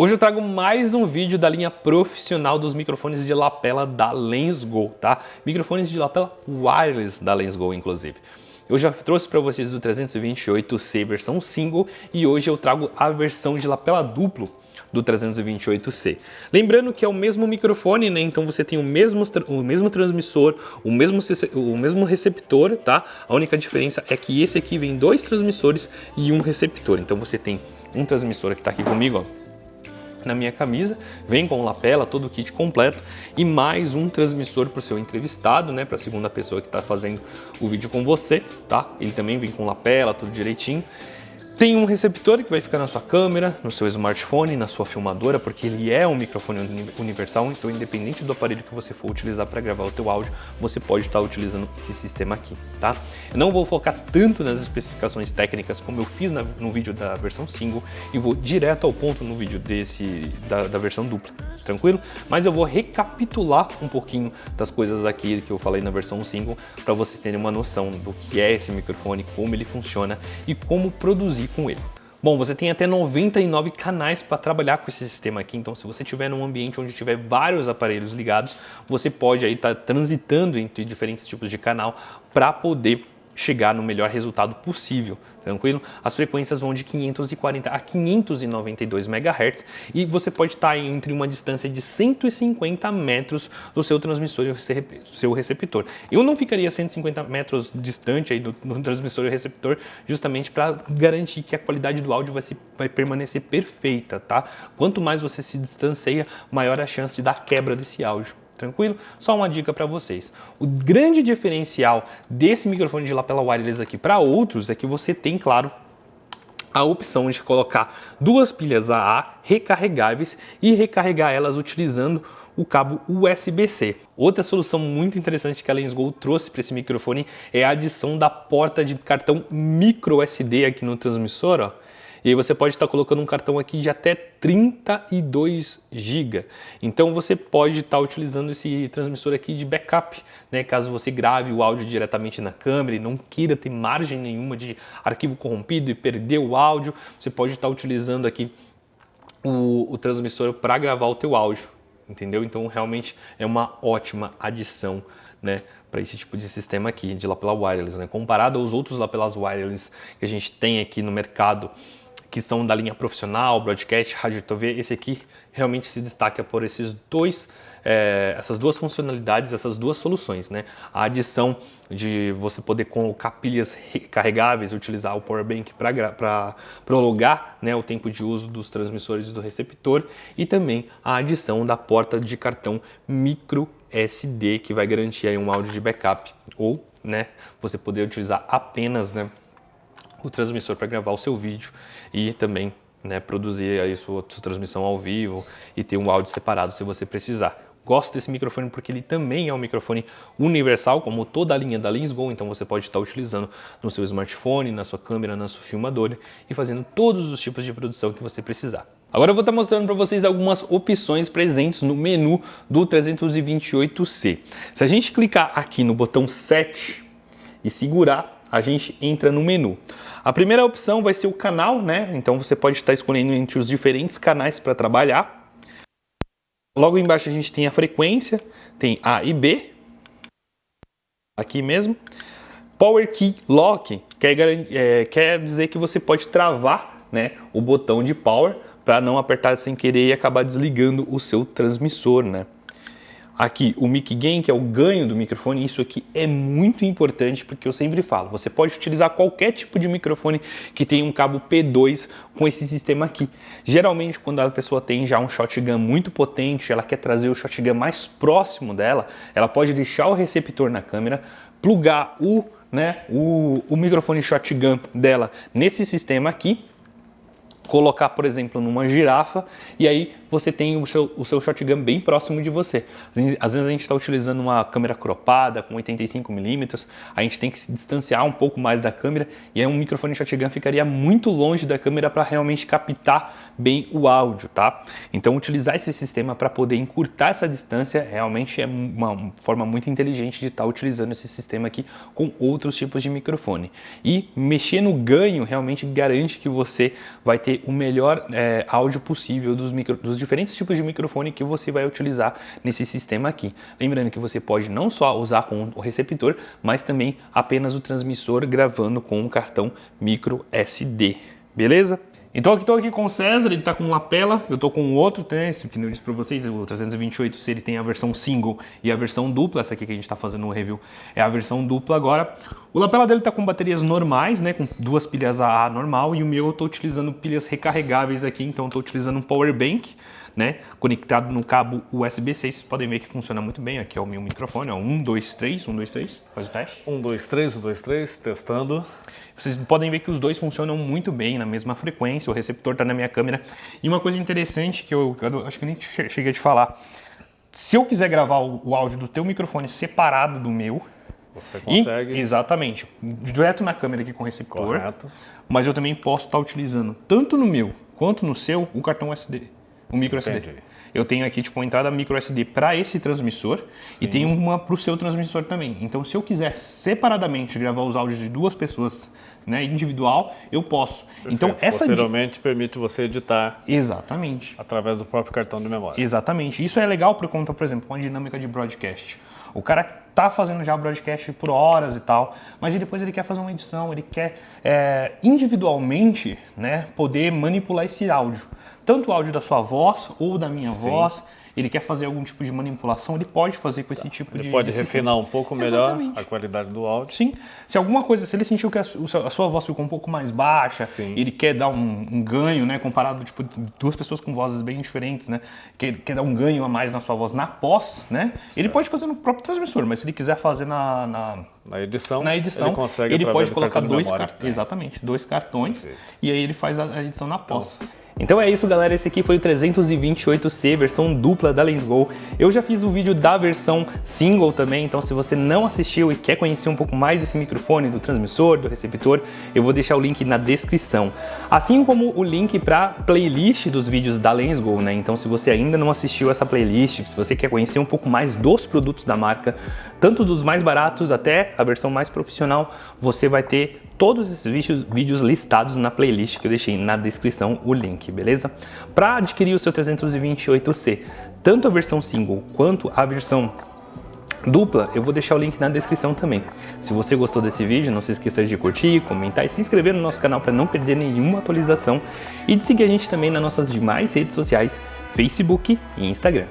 Hoje eu trago mais um vídeo da linha profissional dos microfones de lapela da Lensgo, tá? Microfones de lapela wireless da Lensgo, inclusive. Eu já trouxe para vocês o 328C versão single e hoje eu trago a versão de lapela duplo do 328C. Lembrando que é o mesmo microfone, né? Então você tem o mesmo, o mesmo transmissor, o mesmo, o mesmo receptor, tá? A única diferença é que esse aqui vem dois transmissores e um receptor. Então você tem um transmissor que está aqui comigo, ó na minha camisa, vem com lapela, todo o kit completo e mais um transmissor para o seu entrevistado, né, para a segunda pessoa que está fazendo o vídeo com você, tá? Ele também vem com lapela, tudo direitinho. Tem um receptor que vai ficar na sua câmera, no seu smartphone, na sua filmadora, porque ele é um microfone universal, então independente do aparelho que você for utilizar para gravar o teu áudio, você pode estar utilizando esse sistema aqui, tá? Eu não vou focar tanto nas especificações técnicas como eu fiz na, no vídeo da versão single e vou direto ao ponto no vídeo desse da, da versão dupla, tranquilo? Mas eu vou recapitular um pouquinho das coisas aqui que eu falei na versão single para vocês terem uma noção do que é esse microfone, como ele funciona e como produzir com ele. Bom, você tem até 99 canais para trabalhar com esse sistema aqui, então se você estiver num ambiente onde tiver vários aparelhos ligados, você pode aí estar tá transitando entre diferentes tipos de canal para poder chegar no melhor resultado possível, tranquilo? As frequências vão de 540 a 592 MHz e você pode estar entre uma distância de 150 metros do seu transmissor e do seu receptor. Eu não ficaria 150 metros distante aí do, do transmissor e receptor justamente para garantir que a qualidade do áudio vai, se, vai permanecer perfeita, tá? Quanto mais você se distancia, maior a chance da quebra desse áudio. Tranquilo? Só uma dica para vocês. O grande diferencial desse microfone de lapela wireless aqui para outros é que você tem, claro, a opção de colocar duas pilhas AA recarregáveis e recarregar elas utilizando o cabo USB-C. Outra solução muito interessante que a LensGo trouxe para esse microfone é a adição da porta de cartão micro SD aqui no transmissor, ó e aí você pode estar colocando um cartão aqui de até 32 GB. Então você pode estar utilizando esse transmissor aqui de backup, né? Caso você grave o áudio diretamente na câmera e não queira ter margem nenhuma de arquivo corrompido e perder o áudio, você pode estar utilizando aqui o, o transmissor para gravar o teu áudio, entendeu? Então realmente é uma ótima adição, né? para esse tipo de sistema aqui de lapela wireless, né? Comparado aos outros lapelas wireless que a gente tem aqui no mercado, que são da linha profissional, broadcast, rádio TV, esse aqui realmente se destaca por esses dois, é, essas duas funcionalidades, essas duas soluções, né? A adição de você poder colocar pilhas recarregáveis, utilizar o power bank para prolongar né, o tempo de uso dos transmissores do receptor e também a adição da porta de cartão micro SD que vai garantir aí um áudio de backup ou né, você poder utilizar apenas né, o transmissor para gravar o seu vídeo e também né, produzir aí sua, transmissão ao vivo e ter um áudio separado se você precisar. Gosto desse microfone porque ele também é um microfone universal, como toda a linha da Lensgo, então você pode estar utilizando no seu smartphone, na sua câmera, na sua filmadora e fazendo todos os tipos de produção que você precisar. Agora eu vou estar mostrando para vocês algumas opções presentes no menu do 328C. Se a gente clicar aqui no botão 7 e segurar, a gente entra no menu. A primeira opção vai ser o canal, né? Então você pode estar escolhendo entre os diferentes canais para trabalhar. Logo embaixo a gente tem a frequência, tem A e B, aqui mesmo. Power Key Lock quer, é, quer dizer que você pode travar né, o botão de power para não apertar sem querer e acabar desligando o seu transmissor, né? Aqui, o mic gain, que é o ganho do microfone, isso aqui é muito importante porque eu sempre falo, você pode utilizar qualquer tipo de microfone que tenha um cabo P2 com esse sistema aqui. Geralmente, quando a pessoa tem já um shotgun muito potente, ela quer trazer o shotgun mais próximo dela, ela pode deixar o receptor na câmera, plugar o, né, o, o microfone shotgun dela nesse sistema aqui, colocar, por exemplo, numa girafa e aí você tem o seu, o seu shotgun bem próximo de você. Às vezes a gente está utilizando uma câmera cropada com 85mm, a gente tem que se distanciar um pouco mais da câmera e aí um microfone shotgun ficaria muito longe da câmera para realmente captar bem o áudio, tá? Então utilizar esse sistema para poder encurtar essa distância realmente é uma forma muito inteligente de estar tá utilizando esse sistema aqui com outros tipos de microfone. E mexer no ganho realmente garante que você vai ter o melhor é, áudio possível dos, micro, dos diferentes tipos de microfone que você vai utilizar nesse sistema aqui. Lembrando que você pode não só usar com o receptor, mas também apenas o transmissor gravando com um cartão micro SD, beleza? Então aqui estou aqui com o César, ele está com um lapela, eu estou com outro, né, esse que eu disse para vocês, o 328 se ele tem a versão single e a versão dupla, essa aqui que a gente está fazendo o review é a versão dupla agora. O lapela dele está com baterias normais, né, com duas pilhas AA normal e o meu eu estou utilizando pilhas recarregáveis aqui, então estou utilizando um power bank, né, conectado no cabo USB-C, vocês podem ver que funciona muito bem, aqui é o meu microfone, ó, 1, 2, 3, 1, 2, 3, faz o teste. 1, 2, 3, 1, 2, 3, testando. Vocês podem ver que os dois funcionam muito bem, na mesma frequência, o receptor está na minha câmera. E uma coisa interessante que eu, eu acho que nem cheguei a te falar, se eu quiser gravar o, áudio do teu microfone separado do meu, você consegue. E, exatamente. Direto na câmera aqui com o receptor. Correto. Mas eu também posso estar utilizando, tanto no meu quanto no seu, o cartão SD, o micro SD. Entendi. Eu tenho aqui tipo uma entrada micro SD para esse transmissor Sim. e tenho uma para o seu transmissor também. Então, se eu quiser separadamente gravar os áudios de duas pessoas né, individual, eu posso. Perfeito. Então essa Posteriormente permite você editar. Exatamente. Através do próprio cartão de memória. Exatamente. Isso é legal por conta, por exemplo, uma dinâmica de broadcast. O cara tá fazendo já broadcast por horas e tal, mas depois ele quer fazer uma edição, ele quer é, individualmente, né, poder manipular esse áudio, tanto o áudio da sua voz ou da minha Sim. voz ele quer fazer algum tipo de manipulação, ele pode fazer com esse tá. tipo ele de. Ele pode de refinar um pouco melhor Exatamente. a qualidade do áudio. Sim. Se alguma coisa, se ele sentiu que a, a sua voz ficou um pouco mais baixa, Sim. ele quer dar um, um, ganho, né? Comparado, tipo, duas pessoas com vozes bem diferentes, né? Quer, quer dar um ganho a mais na sua voz na pós, né? Certo. Ele pode fazer no próprio transmissor, mas se ele quiser fazer na, na na edição, na edição, ele, consegue ele pode colocar dois cartões, exatamente, dois cartões, Sim. e aí ele faz a edição na pós. Então, então é isso galera, esse aqui foi o 328C, versão dupla da LensGo. Eu já fiz o vídeo da versão single também, então se você não assistiu e quer conhecer um pouco mais desse microfone, do transmissor, do receptor, eu vou deixar o link na descrição. Assim como o link para playlist dos vídeos da LensGo, né? Então se você ainda não assistiu essa playlist, se você quer conhecer um pouco mais dos produtos da marca, tanto dos mais baratos até a versão mais profissional, você vai ter todos esses vídeos, vídeos listados na playlist que eu deixei na descrição o link, beleza? Para adquirir o seu 328C, tanto a versão single quanto a versão dupla, eu vou deixar o link na descrição também. Se você gostou desse vídeo, não se esqueça de curtir, comentar e se inscrever no nosso canal para não perder nenhuma atualização e de seguir a gente também nas nossas demais redes sociais, Facebook e Instagram.